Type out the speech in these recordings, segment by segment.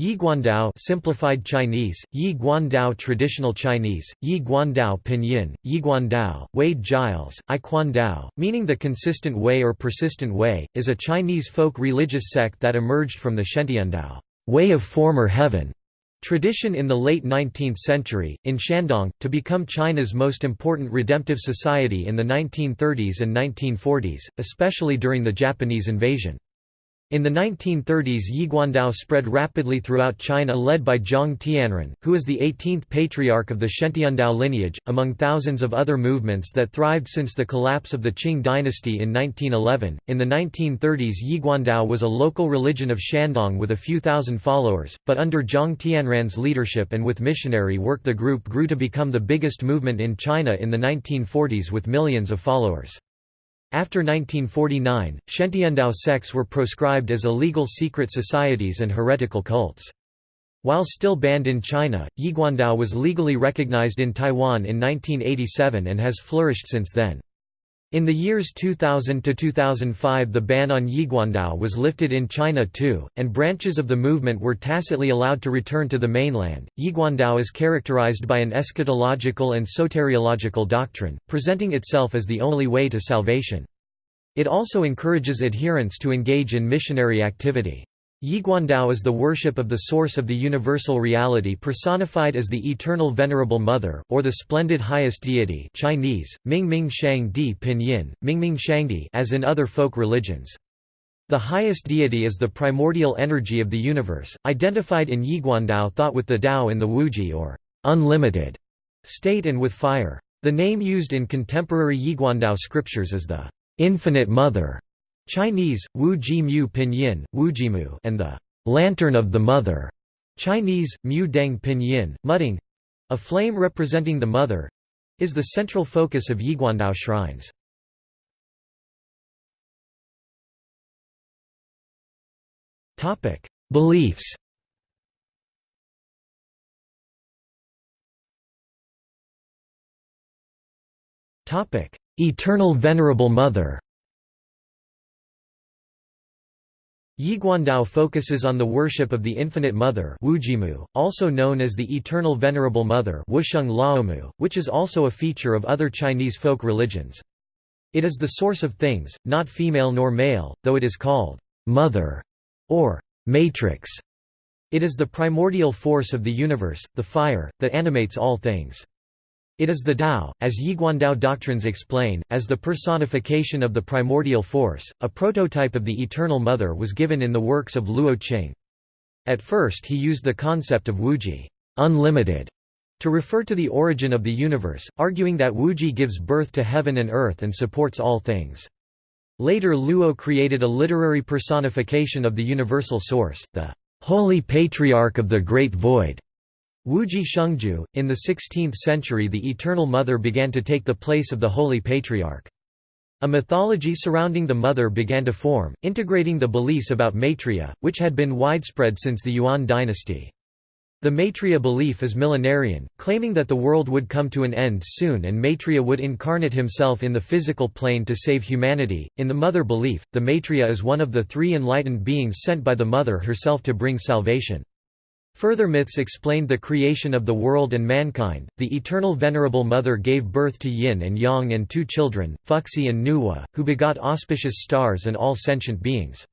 Yi Guandao simplified Chinese, Yi Guandao traditional Chinese, Yi Guandao pinyin, Yi Guandao, Wade Giles, I Dao, meaning the consistent way or persistent way, is a Chinese folk religious sect that emerged from the Xiantiandao way of former heaven tradition in the late 19th century, in Shandong, to become China's most important redemptive society in the 1930s and 1940s, especially during the Japanese invasion. In the 1930s Yiguandao spread rapidly throughout China led by Zhang Tianren, who is the 18th patriarch of the Xiantiandao lineage, among thousands of other movements that thrived since the collapse of the Qing dynasty in 1911. In the 1930s Yiguandao was a local religion of Shandong with a few thousand followers, but under Zhang Tianren's leadership and with missionary work the group grew to become the biggest movement in China in the 1940s with millions of followers. After 1949, Xiantiandao sects were proscribed as illegal secret societies and heretical cults. While still banned in China, Yiguandao was legally recognized in Taiwan in 1987 and has flourished since then. In the years 2000 to 2005 the ban on Yiguandao was lifted in China too, and branches of the movement were tacitly allowed to return to the mainland. Yiguandao is characterized by an eschatological and soteriological doctrine, presenting itself as the only way to salvation. It also encourages adherents to engage in missionary activity. Yiguandao is the worship of the source of the universal reality personified as the eternal venerable mother, or the splendid highest deity Chinese, Mingming Shang Di Pinyin, Mingming as in other folk religions. The highest deity is the primordial energy of the universe, identified in Yiguandao thought with the Tao in the Wuji or unlimited state and with fire. The name used in contemporary Yiguandao scriptures is the infinite mother Chinese, Wu Ji Mu Pinyin, Wu Jimu, and the Lantern of the Mother, Chinese, Mu Deng Pinyin, Mudeng, a flame representing the Mother, is the central focus of Yiguandao shrines. Beliefs. Eternal Venerable Mother. Yiguandao focuses on the worship of the Infinite Mother Wujimu, also known as the Eternal Venerable Mother Wusheng Laomu, which is also a feature of other Chinese folk religions. It is the source of things, not female nor male, though it is called «mother» or «matrix». It is the primordial force of the universe, the fire, that animates all things. It is the Tao, as Yiguandao doctrines explain, as the personification of the primordial force. A prototype of the Eternal Mother was given in the works of Luo Qing. At first he used the concept of Wuji unlimited, to refer to the origin of the universe, arguing that Wuji gives birth to heaven and earth and supports all things. Later Luo created a literary personification of the universal source, the Holy Patriarch of the Great Void, Wuji Shengju. In the 16th century, the Eternal Mother began to take the place of the Holy Patriarch. A mythology surrounding the Mother began to form, integrating the beliefs about Maitreya, which had been widespread since the Yuan dynasty. The Maitreya belief is millenarian, claiming that the world would come to an end soon and Maitreya would incarnate himself in the physical plane to save humanity. In the Mother belief, the Maitreya is one of the three enlightened beings sent by the Mother herself to bring salvation. Further myths explained the creation of the world and mankind. The eternal Venerable Mother gave birth to Yin and Yang and two children, Fuxi and Nuwa, who begot auspicious stars and all sentient beings.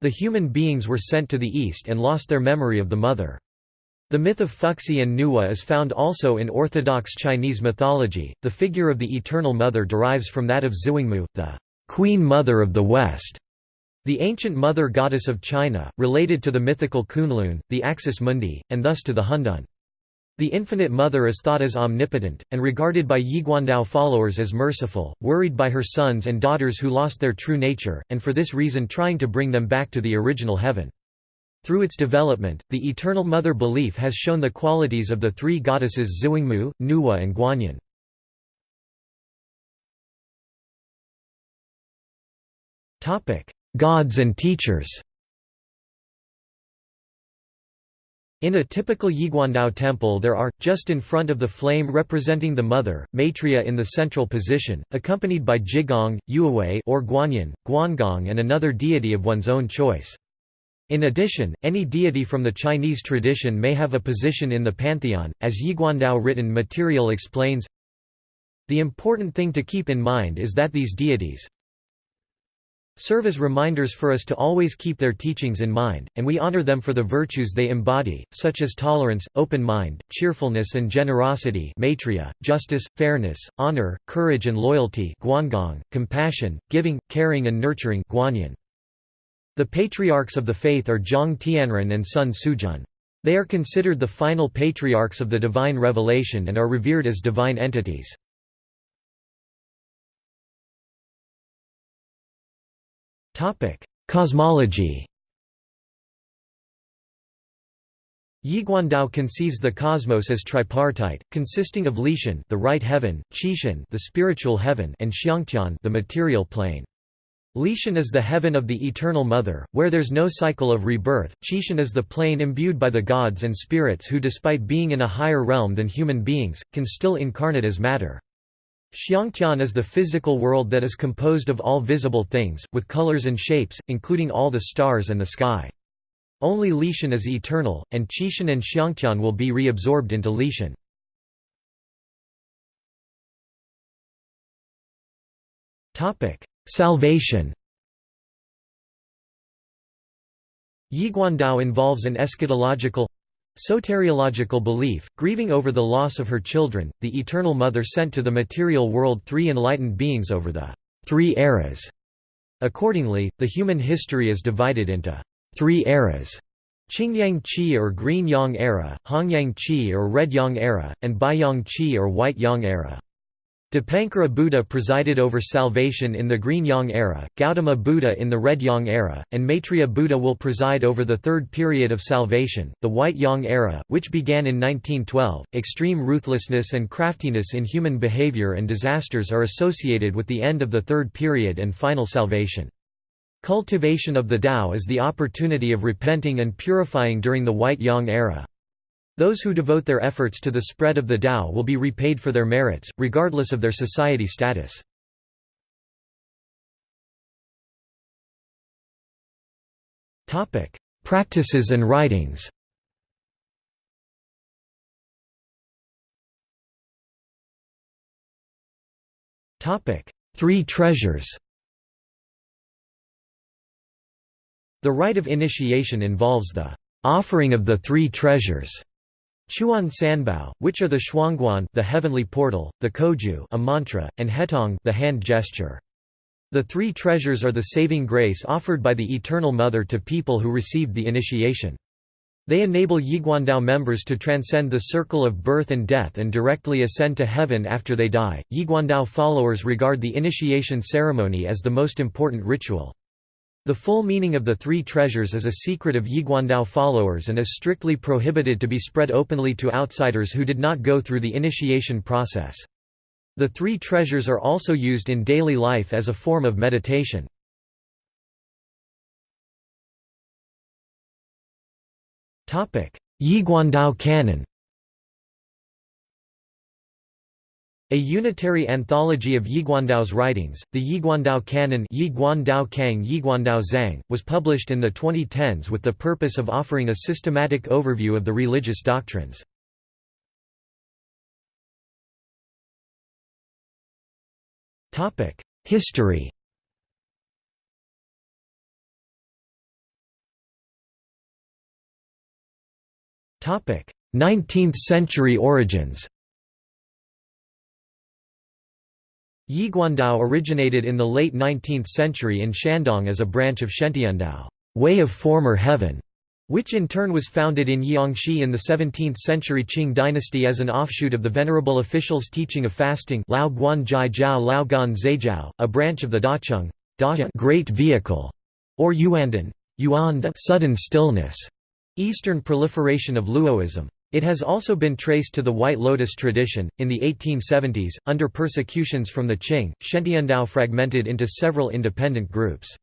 The human beings were sent to the east and lost their memory of the Mother. The myth of Fuxi and Nuwa is found also in Orthodox Chinese mythology. The figure of the Eternal Mother derives from that of Zuangmu, the Queen Mother of the West, the ancient mother goddess of China, related to the mythical Kunlun, the Axis Mundi, and thus to the Hundun. The Infinite Mother is thought as omnipotent, and regarded by Yiguandao followers as merciful, worried by her sons and daughters who lost their true nature, and for this reason trying to bring them back to the original heaven. Through its development, the Eternal Mother belief has shown the qualities of the three goddesses Zuangmu, Nuwa and Guanyin. Gods and teachers In a typical Yiguandao temple there are, just in front of the flame representing the mother, Maitreya in the central position, accompanied by Jigong, Yuewei or Guanyin, Guangong and another deity of one's own choice. In addition, any deity from the Chinese tradition may have a position in the pantheon, as Yiguandao written material explains. The important thing to keep in mind is that these deities serve as reminders for us to always keep their teachings in mind, and we honor them for the virtues they embody, such as tolerance, open mind, cheerfulness and generosity maitreya, justice, fairness, honor, courage and loyalty guangong, compassion, giving, caring and nurturing guanyin. The patriarchs of the faith are Zhang Tianren and Sun Sujun. They are considered the final patriarchs of the divine revelation and are revered as divine entities. Cosmology Yiguandao conceives the cosmos as tripartite, consisting of Lishan the right heaven, Qishan the spiritual heaven and Xiangtian the material plane. Lishan is the heaven of the Eternal Mother, where there's no cycle of rebirth, Qishan is the plane imbued by the gods and spirits who despite being in a higher realm than human beings, can still incarnate as matter. Xiangtian is the physical world that is composed of all visible things, with colors and shapes, including all the stars and the sky. Only Lishan is eternal, and Qishan and Xiangtian will be reabsorbed into Lishan. Salvation Yiguandao involves an eschatological soteriological belief, grieving over the loss of her children, the Eternal Mother sent to the material world three enlightened beings over the three eras. Accordingly, the human history is divided into three eras Qingyang Qi or Green Yang era, Hongyang Qi or Red Yang era, and Baiyang Qi or White Yang era. Dipankara Buddha presided over salvation in the Green Yang era, Gautama Buddha in the Red Yang era, and Maitreya Buddha will preside over the third period of salvation, the White Yang era, which began in 1912. Extreme ruthlessness and craftiness in human behavior and disasters are associated with the end of the third period and final salvation. Cultivation of the Tao is the opportunity of repenting and purifying during the White Yang era. Those who devote their efforts to the spread of the Tao will be repaid for their merits, regardless of their society status. Practices and writings. Three treasures. The rite of initiation involves the offering of the three treasures Chuan Sanbao, which are the Xuanguan the heavenly portal, the Koju a mantra, and Hetong the hand gesture. The three treasures are the saving grace offered by the Eternal Mother to people who received the initiation. They enable Yiguandao members to transcend the circle of birth and death and directly ascend to heaven after they die. Yiguandao followers regard the initiation ceremony as the most important ritual. The full meaning of the three treasures is a secret of Yiguandao followers and is strictly prohibited to be spread openly to outsiders who did not go through the initiation process. The three treasures are also used in daily life as a form of meditation. Yiguandao canon A unitary anthology of Yiguandao's writings, the Yiguandao Canon Yiguandao Kang Yiguandao Zhang, was published in the 2010s with the purpose of offering a systematic overview of the religious doctrines. History Topic: Nineteenth century origins Yiguandao originated in the late 19th century in Shandong as a branch of Xiantiandao way of former heaven", which in turn was founded in Jiangxi in the 17th century Qing dynasty as an offshoot of the venerable official's teaching of fasting Lao Guan Jai Jiao Lao Gan Zhejiao, a branch of the Dacheng great vehicle, or Yuandan Yuan sudden stillness, Eastern proliferation of Luoism. It has also been traced to the White Lotus tradition. In the 1870s, under persecutions from the Qing, Xiantiandao fragmented into several independent groups.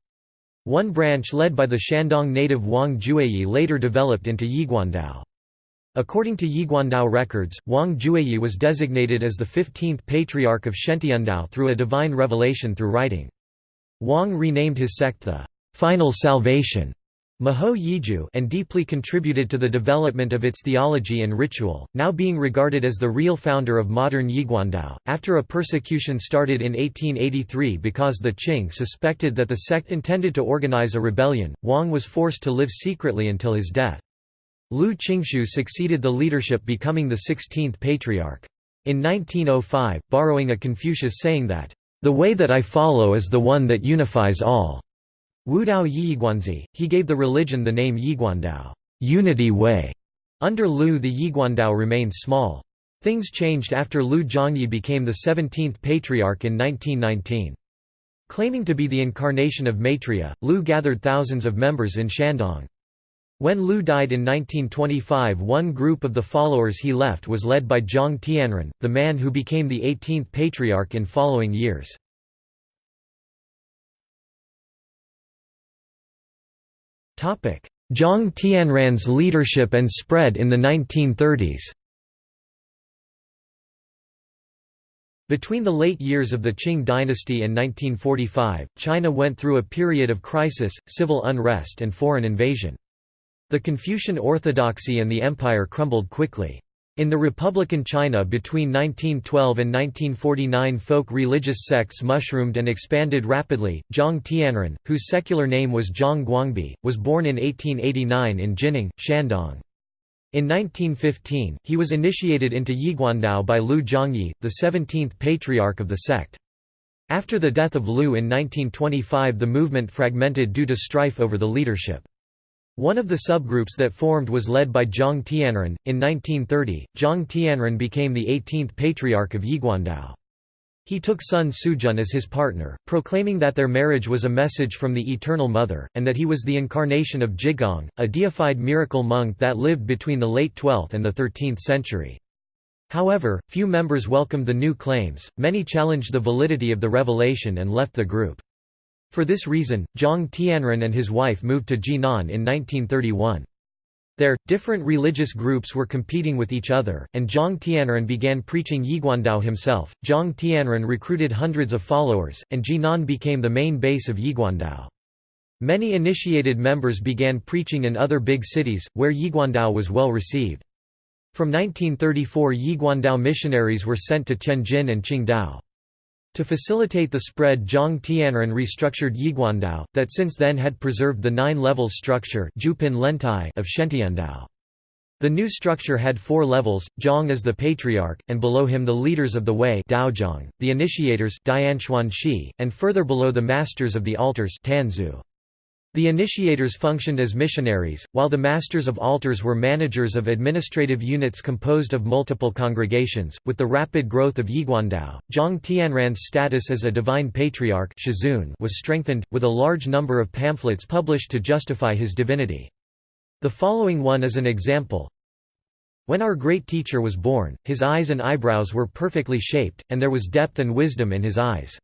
One branch led by the Shandong native Wang Jueyi later developed into Yiguandao. According to Yiguandao records, Wang Jueyi was designated as the 15th patriarch of Xiantiandao through a divine revelation through writing. Wang renamed his sect the Final Salvation Maho Yiju and deeply contributed to the development of its theology and ritual, now being regarded as the real founder of modern Yiguandao. After a persecution started in 1883 because the Qing suspected that the sect intended to organize a rebellion, Wang was forced to live secretly until his death. Lu Qingshu succeeded the leadership becoming the 16th patriarch. In 1905, borrowing a Confucius saying that, "...the way that I follow is the one that unifies all." Wudao Yiguanzi, he gave the religion the name Yiguandao unity way". Under Lu the Yiguandao remained small. Things changed after Lu Zhongyi became the 17th patriarch in 1919. Claiming to be the incarnation of Maitreya, Lu gathered thousands of members in Shandong. When Lu died in 1925 one group of the followers he left was led by Zhang Tianren, the man who became the 18th patriarch in following years. Zhang Tianren's leadership and spread in the 1930s Between the late years of the Qing dynasty and 1945, China went through a period of crisis, civil unrest and foreign invasion. The Confucian orthodoxy and the empire crumbled quickly. In the Republican China between 1912 and 1949 folk religious sects mushroomed and expanded rapidly. Zhang Tianren, whose secular name was Zhang Guangbi, was born in 1889 in Jining, Shandong. In 1915, he was initiated into Yiguandao by Lu Zhongyi, the 17th patriarch of the sect. After the death of Lu in 1925 the movement fragmented due to strife over the leadership. One of the subgroups that formed was led by Zhang Tianren. In 1930, Zhang Tianren became the 18th patriarch of Yiguandao. He took Sun Sujun as his partner, proclaiming that their marriage was a message from the Eternal Mother, and that he was the incarnation of Jigong, a deified miracle monk that lived between the late 12th and the 13th century. However, few members welcomed the new claims, many challenged the validity of the revelation and left the group. For this reason, Zhang Tianren and his wife moved to Jinan in 1931. There, different religious groups were competing with each other, and Zhang Tianren began preaching Yiguandao himself. Zhang Tianren recruited hundreds of followers, and Jinan became the main base of Yiguandao. Many initiated members began preaching in other big cities, where Yiguandao was well received. From 1934 Yiguandao missionaries were sent to Tianjin and Qingdao. To facilitate the spread Zhang Tianren restructured Yiguandao, that since then had preserved the nine-level structure of Xiantiandao. The new structure had four levels, Zhang as the patriarch, and below him the leaders of the way Daozhang, the initiators and further below the masters of the altars Tanzu. The initiators functioned as missionaries, while the masters of altars were managers of administrative units composed of multiple congregations. With the rapid growth of Yiguandao, Zhang Tianren's status as a divine patriarch was strengthened, with a large number of pamphlets published to justify his divinity. The following one is an example. When our great teacher was born, his eyes and eyebrows were perfectly shaped, and there was depth and wisdom in his eyes.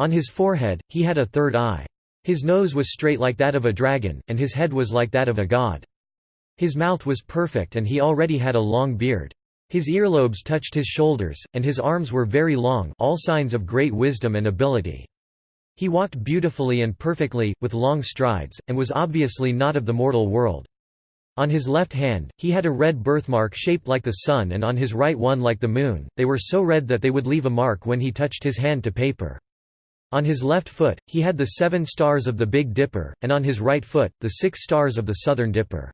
On his forehead, he had a third eye. His nose was straight like that of a dragon, and his head was like that of a god. His mouth was perfect and he already had a long beard. His earlobes touched his shoulders, and his arms were very long all signs of great wisdom and ability. He walked beautifully and perfectly, with long strides, and was obviously not of the mortal world. On his left hand, he had a red birthmark shaped like the sun and on his right one like the moon, they were so red that they would leave a mark when he touched his hand to paper. On his left foot, he had the seven stars of the Big Dipper, and on his right foot, the six stars of the Southern Dipper.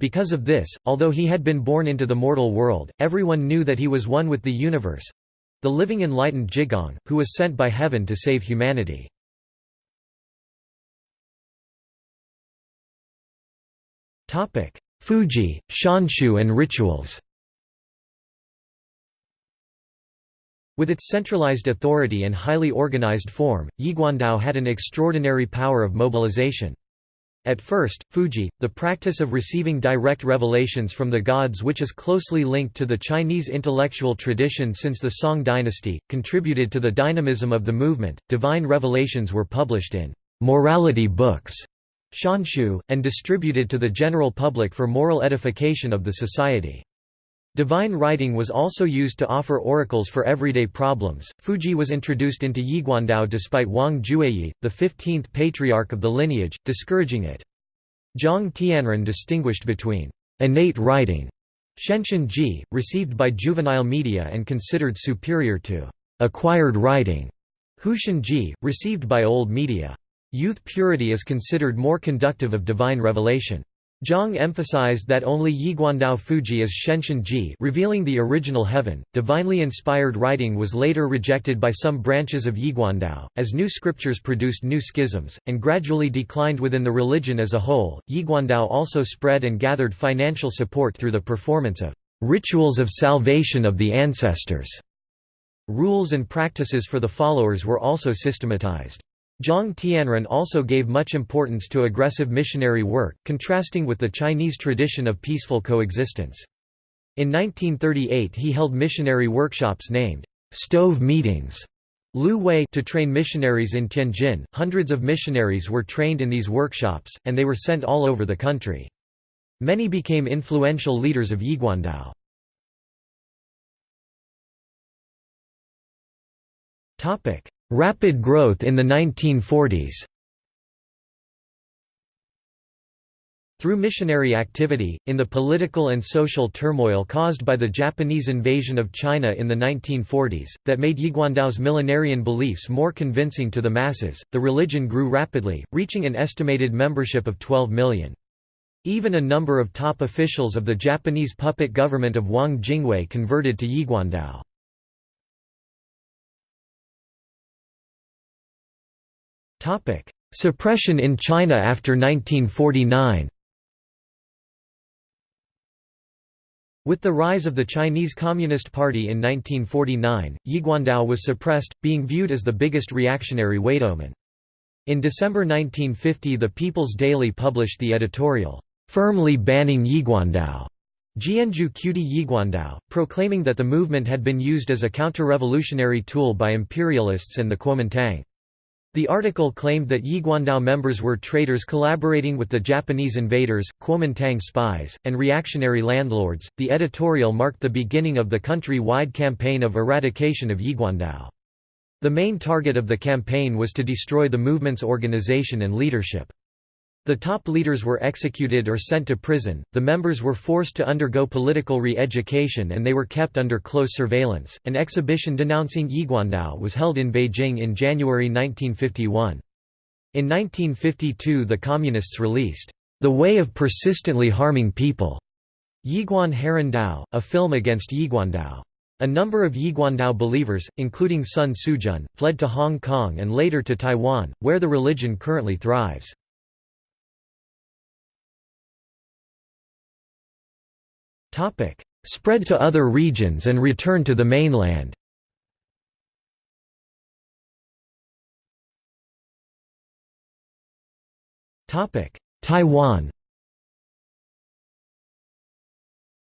Because of this, although he had been born into the mortal world, everyone knew that he was one with the universe—the living enlightened Jigong, who was sent by heaven to save humanity. Fuji, Shanshu and rituals With its centralized authority and highly organized form, Yiguandao had an extraordinary power of mobilization. At first, Fuji, the practice of receiving direct revelations from the gods which is closely linked to the Chinese intellectual tradition since the Song dynasty, contributed to the dynamism of the movement. Divine revelations were published in morality books, shanshu, and distributed to the general public for moral edification of the society. Divine writing was also used to offer oracles for everyday problems. Fuji was introduced into Yiguandao despite Wang Jueyi, the 15th patriarch of the lineage, discouraging it. Zhang Tianren distinguished between innate writing, Shenshin Ji, received by juvenile media and considered superior to acquired writing, Hushan Ji, received by old media. Youth purity is considered more conductive of divine revelation. Zhang emphasized that only Yiguandao Fuji is Shenshin Ji revealing the original heaven. Divinely inspired writing was later rejected by some branches of Yiguandao, as new scriptures produced new schisms, and gradually declined within the religion as a whole. Yiguandao also spread and gathered financial support through the performance of rituals of salvation of the ancestors. Rules and practices for the followers were also systematized. Zhang Tianren also gave much importance to aggressive missionary work, contrasting with the Chinese tradition of peaceful coexistence. In 1938 he held missionary workshops named «stove meetings» Lu Wei to train missionaries in Tianjin. Hundreds of missionaries were trained in these workshops, and they were sent all over the country. Many became influential leaders of Yiguandao. Rapid growth in the 1940s Through missionary activity, in the political and social turmoil caused by the Japanese invasion of China in the 1940s, that made Yiguandao's millenarian beliefs more convincing to the masses, the religion grew rapidly, reaching an estimated membership of 12 million. Even a number of top officials of the Japanese puppet government of Wang Jingwei converted to Yiguandao. Suppression in China after 1949 With the rise of the Chinese Communist Party in 1949, Yiguandao was suppressed, being viewed as the biggest reactionary Weidomen. In December 1950 the People's Daily published the editorial, "'firmly banning Yiguandao' Jianju Qudi Yiguandao, proclaiming that the movement had been used as a counter-revolutionary tool by imperialists and the Kuomintang. The article claimed that Yiguandao members were traitors collaborating with the Japanese invaders, Kuomintang spies, and reactionary landlords. The editorial marked the beginning of the country wide campaign of eradication of Yiguandao. The main target of the campaign was to destroy the movement's organization and leadership. The top leaders were executed or sent to prison, the members were forced to undergo political re-education and they were kept under close surveillance. An exhibition denouncing Yiguandao was held in Beijing in January 1951. In 1952 the Communists released, "...the way of persistently harming people", Yiguan Heran Dao, a film against Yiguandao. A number of Yiguandao believers, including Sun Sujun, fled to Hong Kong and later to Taiwan, where the religion currently thrives. Spread to other regions and return to the mainland. Taiwan.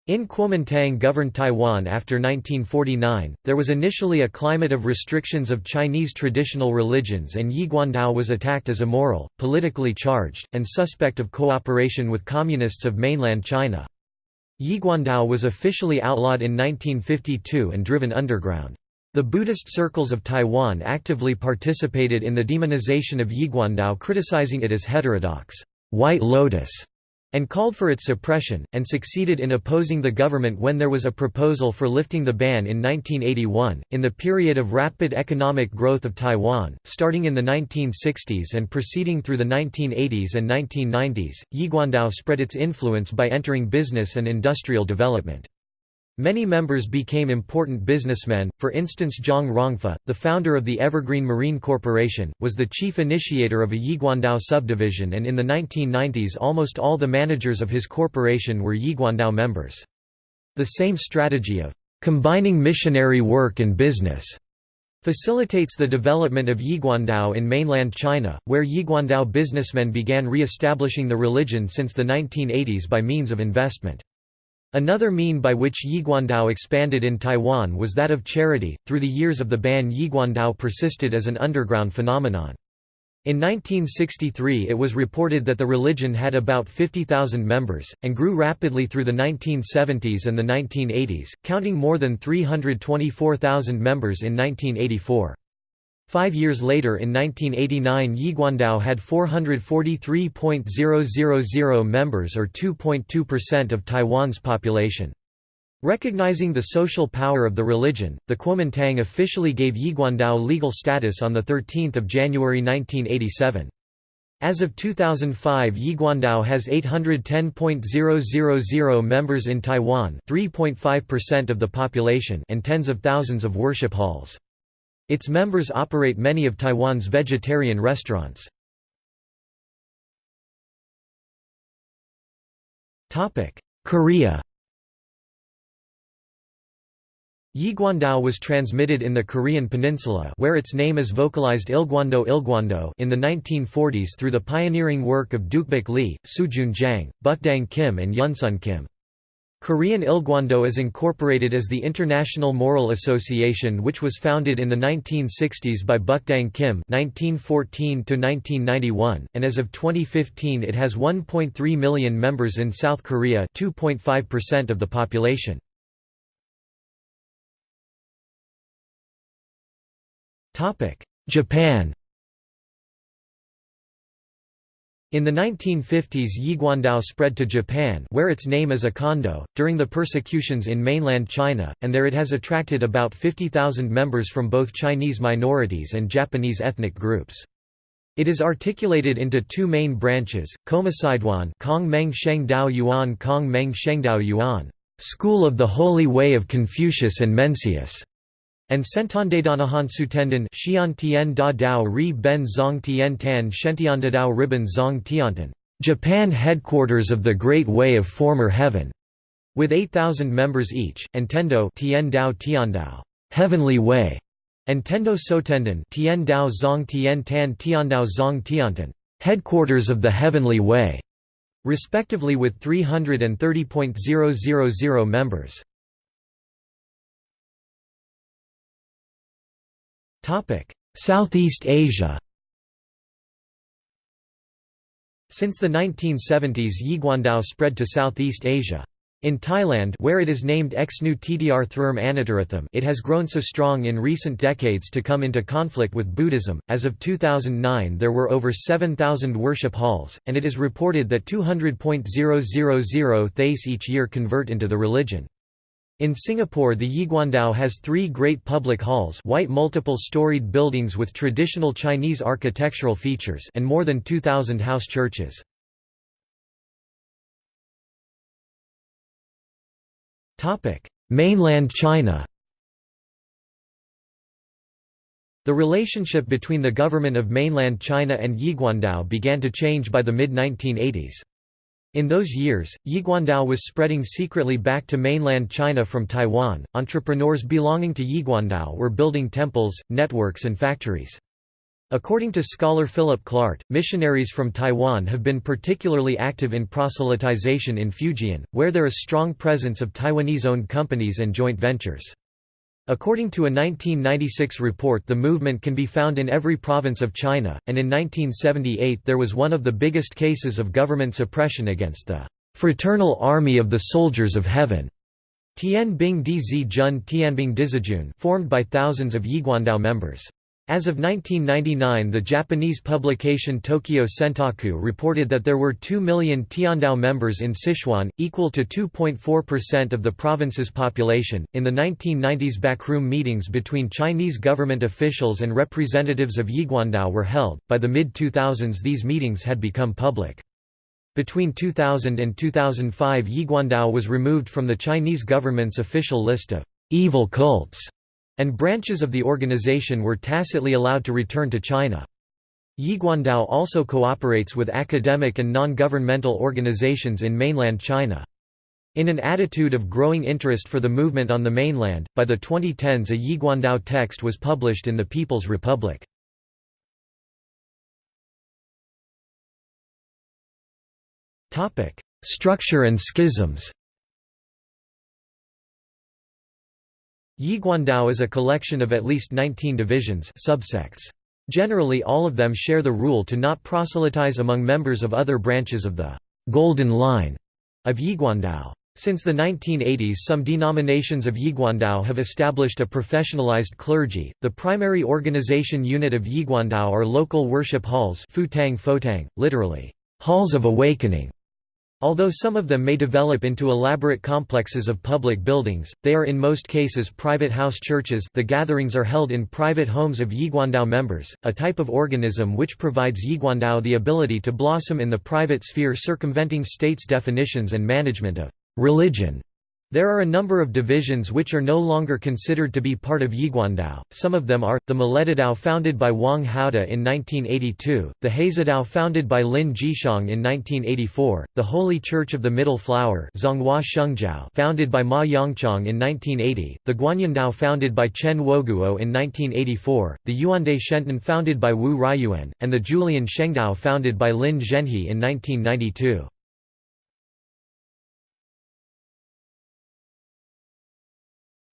In Kuomintang governed Taiwan after 1949, there was initially a climate of restrictions of Chinese traditional religions and Yiguandao was attacked as immoral, politically charged, and suspect of cooperation with communists of mainland China. Yiguandao was officially outlawed in 1952 and driven underground. The Buddhist circles of Taiwan actively participated in the demonization of Yiguandao criticizing it as heterodox, White Lotus, and called for its suppression, and succeeded in opposing the government when there was a proposal for lifting the ban in 1981. In the period of rapid economic growth of Taiwan, starting in the 1960s and proceeding through the 1980s and 1990s, Yiguandao spread its influence by entering business and industrial development. Many members became important businessmen, for instance Zhang Rongfa, the founder of the Evergreen Marine Corporation, was the chief initiator of a Yiguandao subdivision and in the 1990s almost all the managers of his corporation were Yiguandao members. The same strategy of combining missionary work and business facilitates the development of Yiguandao in mainland China, where Yiguandao businessmen began re-establishing the religion since the 1980s by means of investment. Another mean by which Yiguandao expanded in Taiwan was that of charity. Through the years of the ban, Yiguandao persisted as an underground phenomenon. In 1963 it was reported that the religion had about 50,000 members, and grew rapidly through the 1970s and the 1980s, counting more than 324,000 members in 1984. Five years later in 1989 Yiguandao had 443.000 members or 2.2% of Taiwan's population. Recognizing the social power of the religion, the Kuomintang officially gave Yiguandao legal status on 13 January 1987. As of 2005 Yiguandao has 810.000 members in Taiwan 3.5% of the population and tens of thousands of worship halls. Its members operate many of Taiwan's vegetarian restaurants. Korea Yiguandao was transmitted in the Korean peninsula where its name is vocalized Ilguando Ilguando in the 1940s through the pioneering work of Dukbak Lee, Sujun Jang, Bukdang Kim and Yunsun Kim. Korean Ilguando is incorporated as the International Moral Association which was founded in the 1960s by Bukdang Kim (1914–1991), and as of 2015 it has 1.3 million members in South Korea 2.5% of the population. Japan In the 1950s Yiguandao spread to Japan where its name is Ikondo, during the persecutions in mainland China, and there it has attracted about 50,000 members from both Chinese minorities and Japanese ethnic groups. It is articulated into two main branches, Komasidwan Kong Meng Shengdao Yuan Kong Meng Shengdao Yuan, School of the Holy Way of Confucius and Mencius, and Sentondadanahan Sutenden Xian Tian Da Dao Ri Ben Zong Tian Tan Xiantiandadao Riben Zong Tiantan, Japan headquarters of the Great Way of Former Heaven, with 8,000 members each, and Tendo Tian Dao Heavenly Way, and Tendo Sotenden Tian Dao Zong Tian Tan Tiandao Zong Tiantan, headquarters of the Heavenly Way, respectively with 330.000 members. Southeast Asia Since the 1970s Yiguandao spread to Southeast Asia. In Thailand where it is named Exnu Tdr Thrm Anataratham it has grown so strong in recent decades to come into conflict with Buddhism. As of 2009 there were over 7,000 worship halls, and it is reported that 200.000 Thais each year convert into the religion. In Singapore the Yiguandao has three great public halls white multiple-storied buildings with traditional Chinese architectural features and more than 2,000 house churches. Mainland China The relationship between the government of mainland China and Yiguandao began to change by the mid-1980s. In those years, Yiguandao was spreading secretly back to mainland China from Taiwan. Entrepreneurs belonging to Yiguandao were building temples, networks, and factories. According to scholar Philip Clart, missionaries from Taiwan have been particularly active in proselytization in Fujian, where there is strong presence of Taiwanese-owned companies and joint ventures. According to a 1996 report the movement can be found in every province of China, and in 1978 there was one of the biggest cases of government suppression against the "'Fraternal Army of the Soldiers of Heaven' Tian Bing Dzi Jun Tianbing Dizijun formed by thousands of Yiguandao members. As of 1999 the Japanese publication Tokyo Sentaku reported that there were 2 million Tiandao members in Sichuan, equal to 2.4% of the province's population. In the 1990s backroom meetings between Chinese government officials and representatives of Yiguandao were held, by the mid-2000s these meetings had become public. Between 2000 and 2005 Yiguandao was removed from the Chinese government's official list of evil cults and branches of the organization were tacitly allowed to return to China. Yiguandao also cooperates with academic and non-governmental organizations in mainland China. In an attitude of growing interest for the movement on the mainland, by the 2010s a Yiguandao text was published in the People's Republic. Structure and schisms Yiguandao is a collection of at least 19 divisions subsects. Generally all of them share the rule to not proselytize among members of other branches of the «Golden Line» of Yiguandao. Since the 1980s some denominations of Yiguandao have established a professionalized clergy. The primary organization unit of Yiguandao are local worship halls futang fotang, literally, halls of awakening, Although some of them may develop into elaborate complexes of public buildings, they are in most cases private house churches the gatherings are held in private homes of Yiguandao members, a type of organism which provides Yiguandao the ability to blossom in the private sphere circumventing state's definitions and management of religion. There are a number of divisions which are no longer considered to be part of Yiguandao, some of them are, the Miledadao founded by Wang Haode in 1982, the Haizadao founded by Lin Jishang in 1984, the Holy Church of the Middle Flower founded by Ma Yongchang in 1980, the Guanyandao founded by Chen Woguo in 1984, the Yuande Shenton founded by Wu Ryuan, and the Julian Shengdao founded by Lin Zhenhe in 1992.